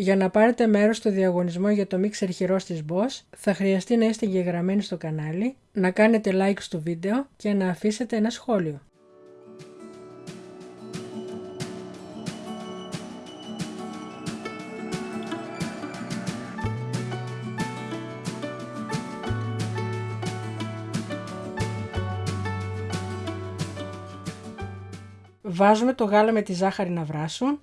Για να πάρετε μέρος στο διαγωνισμό για το μίξερ χειρός της Boss θα χρειαστεί να είστε εγγεγραμμένοι στο κανάλι, να κάνετε like στο βίντεο και να αφήσετε ένα σχόλιο. Βάζουμε το γάλα με τη ζάχαρη να βράσουν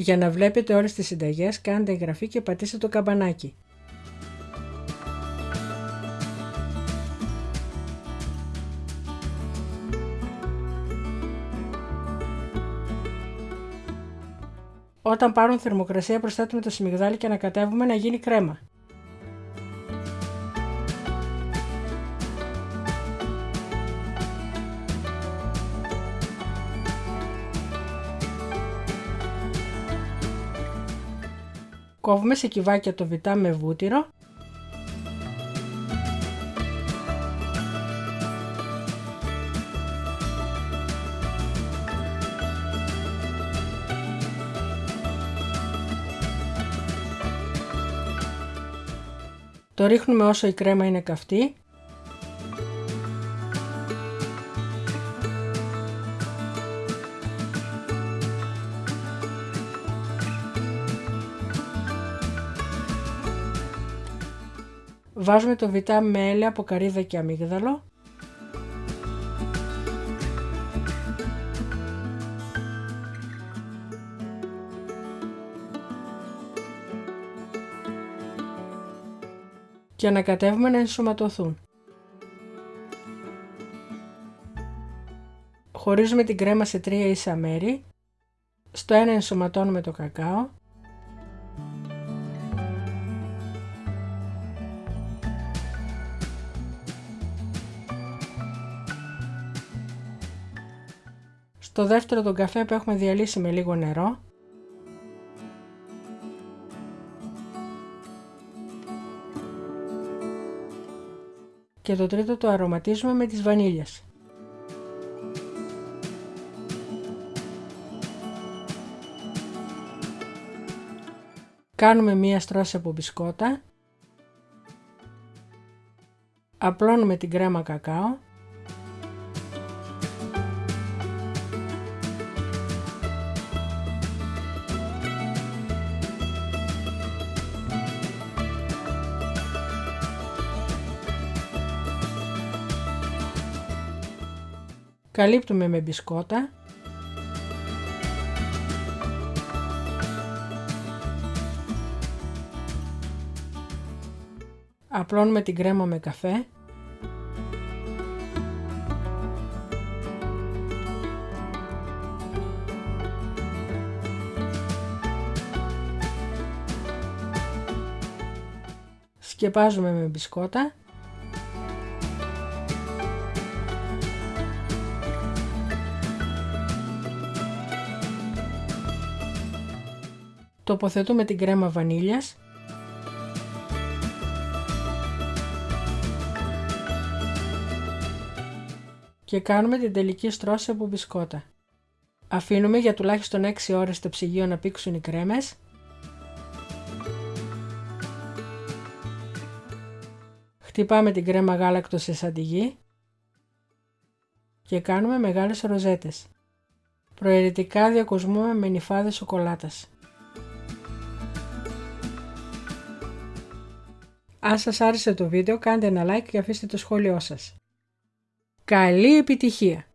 Για να βλέπετε όλες τις συνταγές κάντε εγγραφή και πατήστε το καμπανάκι. Όταν πάρουν θερμοκρασία προσθέτουμε το σμιγδάλι και ανακατεύουμε να γίνει κρέμα. Κόβουμε σε κυβάκια το βιτά με βούτυρο. Το ρίχνουμε όσο η κρέμα είναι καυτή Βάζουμε το βιτά με έλαια από καρύδα και αμύγδαλο. και ανακατεύουμε να ενσωματωθούν. Χωρίζουμε την κρέμα σε τρία ίσα μέρη. Στο ένα ενσωματώνουμε το κακάο. Στο δεύτερο τον καφέ που έχουμε διαλύσει με λίγο νερό. Και το τρίτο το αρωματίζουμε με τις βανίλιας. Κάνουμε μία στρώση από μπισκότα. Απλώνουμε την κρέμα κακάο. Καλύπτουμε με μπισκότα. Απλώνουμε την κρέμα με καφέ. Σκεπάζουμε με μπισκότα. Τοποθετούμε την κρέμα βανίλιας και κάνουμε την τελική στρώση από μπισκότα. Αφήνουμε για τουλάχιστον 6 ώρες στο ψυγείο να πήξουν οι κρέμες Χτυπάμε την κρέμα γάλακτος σε σαντιγί και κάνουμε μεγάλες ροζέτες. Προαιρετικά διακοσμούμε με νυφάδες σοκολάτας. Αν σας άρεσε το βίντεο κάντε ένα like και αφήστε το σχόλιο σας. Καλή επιτυχία!